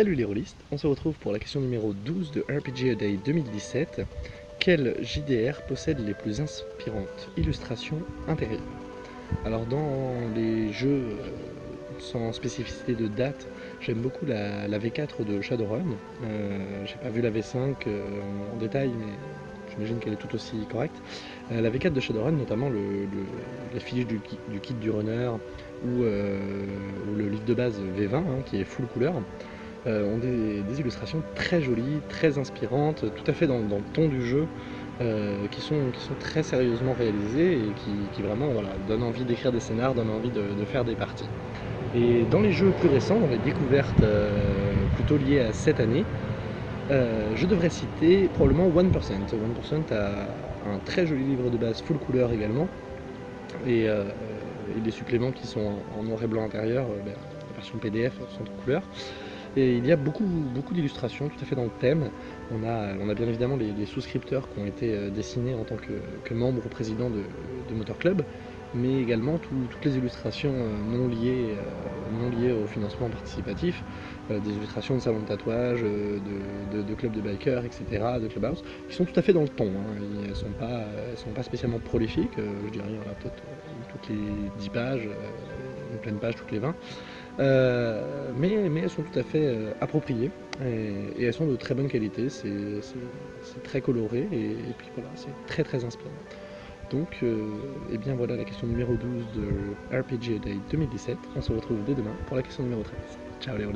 Salut les rôlistes, on se retrouve pour la question numéro 12 de RPG A Day 2017. Quel JDR possède les plus inspirantes illustrations intérieures? Alors dans les jeux euh, sans spécificité de date, j'aime beaucoup la, V4 de Shadowrun. Euh, j'ai pas vu la V5 euh, en détail, mais j'imagine qu'elle est tout aussi correcte. La V4 de Shadowrun, notamment le les fiches du, kit du runner ou, le livre de base V20 hein, qui est full couleur, ont des, illustrations très jolies, très inspirantes, tout à fait dans, le ton du jeu, qui, sont, qui sont très sérieusement réalisées et qui, vraiment donnent envie d'écrire des scénars, donnent envie de faire des parties. Et dans les jeux plus récents, dans les découvertes euh, plutôt liées à cette année, euh, je devrais citer probablement 1%. 1% a un très joli livre de base full couleur également, et, euh, des suppléments qui sont en, noir et blanc intérieur, ben, la version PDF sont de couleur. Et il y a beaucoup, beaucoup d'illustrations tout à fait dans le thème. On a, on a bien évidemment les, souscripteurs qui ont été dessinés en tant que, que membres ou président de, de Motor Club, mais également toutes les illustrations euh, non liées, euh, non liées au financement participatif, euh, des illustrations de salons de tatouage, de, clubs de bikers, etc., de clubhouse, qui sont tout à fait dans le ton. Hein. Elles ne sont, pas, sont pas spécialement prolifiques, je dirais il y en a peut-être toutes les 10 pages, une pleine page toutes les 20, mais, mais, elles sont tout à fait appropriées et, elles sont de très bonne qualité, c'est très coloré et, et puis voilà, c'est très très inspirant. Donc, et euh, eh bien voilà la question numéro 12 de RPG Day 2017. On se retrouve dès demain pour la question numéro 13. Ciao les